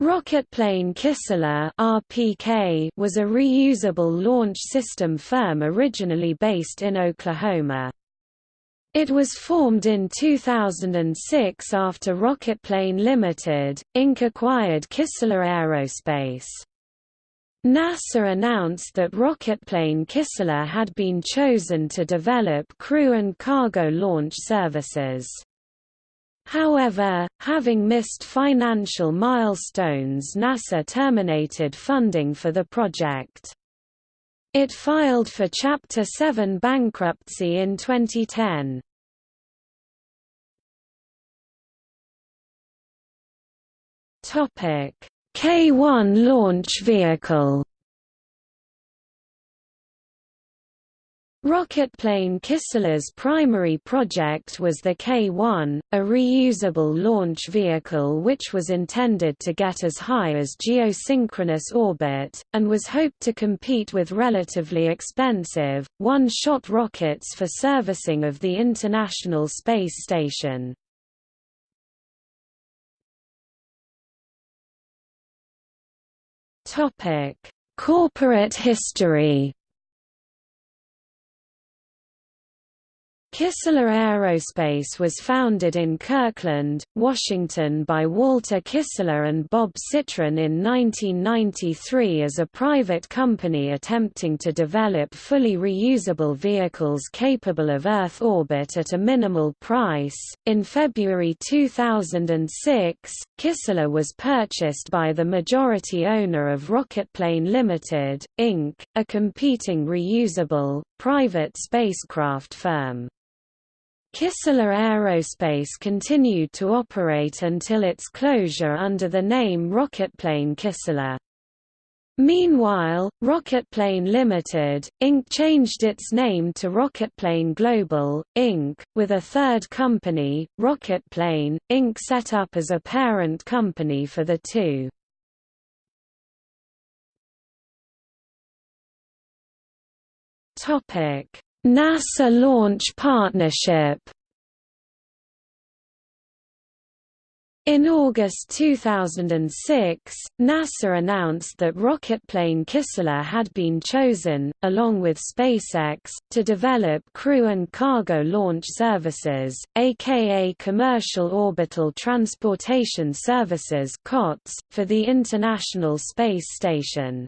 Rocketplane Kistler (RPK) was a reusable launch system firm originally based in Oklahoma. It was formed in 2006 after Rocketplane Limited, Inc. acquired Kistler Aerospace. NASA announced that Rocketplane Kistler had been chosen to develop crew and cargo launch services. However, having missed financial milestones NASA terminated funding for the project. It filed for Chapter 7 bankruptcy in 2010. K-1 launch vehicle Rocketplane Kistler's primary project was the K-1, a reusable launch vehicle which was intended to get as high as geosynchronous orbit, and was hoped to compete with relatively expensive, one-shot rockets for servicing of the International Space Station. Corporate history Kistler Aerospace was founded in Kirkland, Washington by Walter Kistler and Bob Citron in 1993 as a private company attempting to develop fully reusable vehicles capable of Earth orbit at a minimal price. In February 2006, Kistler was purchased by the majority owner of Rocketplane Limited, Inc., a competing reusable, private spacecraft firm. Kistler Aerospace continued to operate until its closure under the name Rocketplane Kistler. Meanwhile, Rocketplane Limited, Inc. changed its name to Rocketplane Global, Inc., with a third company, Rocketplane, Inc. set up as a parent company for the two. NASA Launch Partnership In August 2006, NASA announced that rocketplane Kistler had been chosen, along with SpaceX, to develop crew and cargo launch services, aka Commercial Orbital Transportation Services for the International Space Station.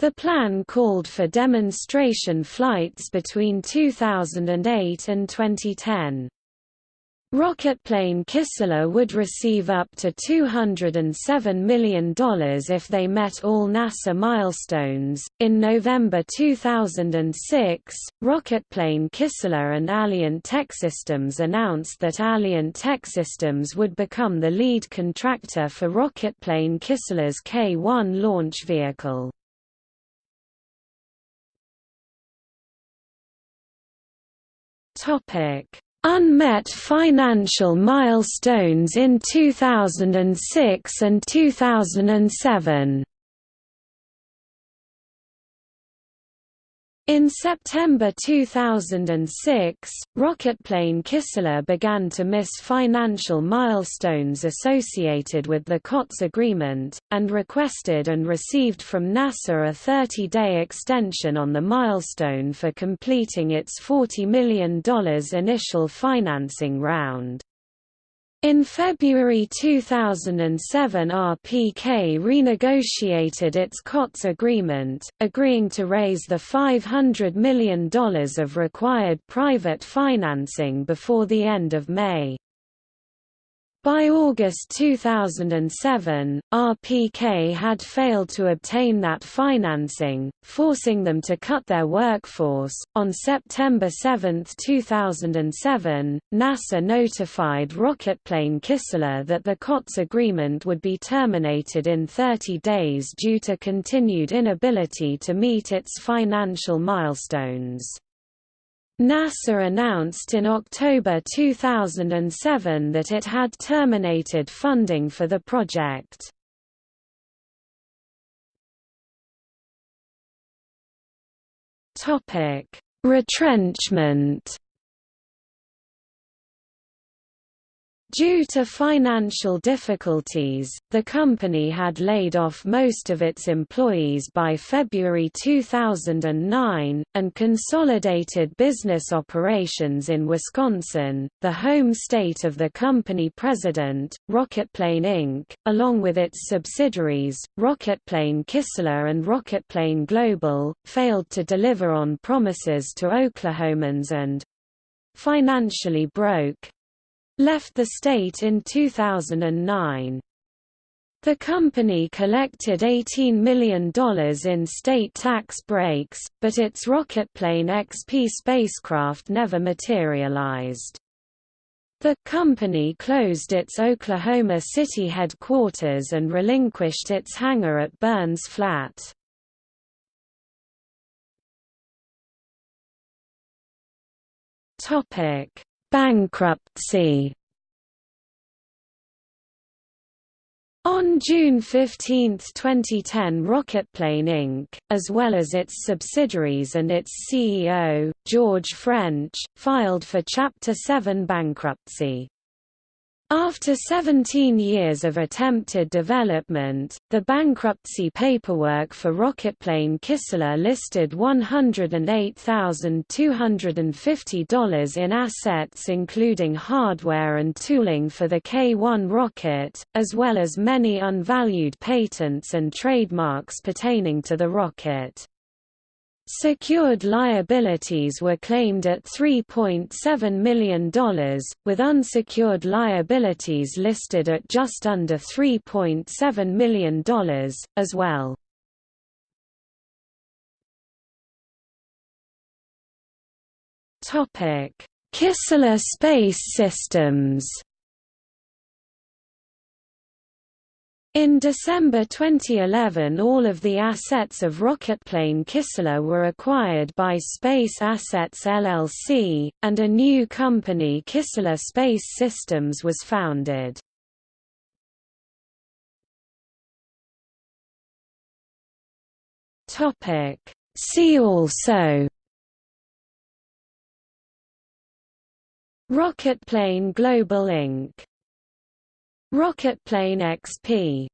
The plan called for demonstration flights between 2008 and 2010. Rocketplane Kistler would receive up to $207 million if they met all NASA milestones. In November 2006, Rocketplane Kistler and Alliant Techsystems announced that Alliant Techsystems would become the lead contractor for Rocketplane Kistler's K-1 launch vehicle. Unmet financial milestones in 2006 and 2007. In September 2006, Rocketplane Kistler began to miss financial milestones associated with the COTS agreement, and requested and received from NASA a 30-day extension on the milestone for completing its $40 million initial financing round. In February 2007 RPK renegotiated its COTS agreement, agreeing to raise the $500 million of required private financing before the end of May. By August 2007, RPK had failed to obtain that financing, forcing them to cut their workforce. On September 7, 2007, NASA notified Rocketplane Kistler that the COTS agreement would be terminated in 30 days due to continued inability to meet its financial milestones. NASA announced in October 2007 that it had terminated funding for the project. Retrenchment Due to financial difficulties, the company had laid off most of its employees by February 2009, and consolidated business operations in Wisconsin, the home state of the company president, Rocketplane Inc., along with its subsidiaries, Rocketplane Kistler and Rocketplane Global, failed to deliver on promises to Oklahomans and financially broke left the state in 2009. The company collected $18 million in state tax breaks, but its Rocketplane XP spacecraft never materialized. The company closed its Oklahoma City headquarters and relinquished its hangar at Burns Flat. Topic: Bankruptcy On June 15, 2010 Rocketplane Inc., as well as its subsidiaries and its CEO, George French, filed for Chapter 7 bankruptcy. After 17 years of attempted development, the bankruptcy paperwork for Rocketplane Kistler listed $108,250 in assets including hardware and tooling for the K-1 rocket, as well as many unvalued patents and trademarks pertaining to the rocket. Secured liabilities were claimed at $3.7 million, with unsecured liabilities listed at just under $3.7 million, as well. Kistler Space Systems In December 2011 all of the assets of Rocketplane Kistler were acquired by Space Assets LLC, and a new company Kistler Space Systems was founded. See also Rocketplane Global Inc. Rocketplane XP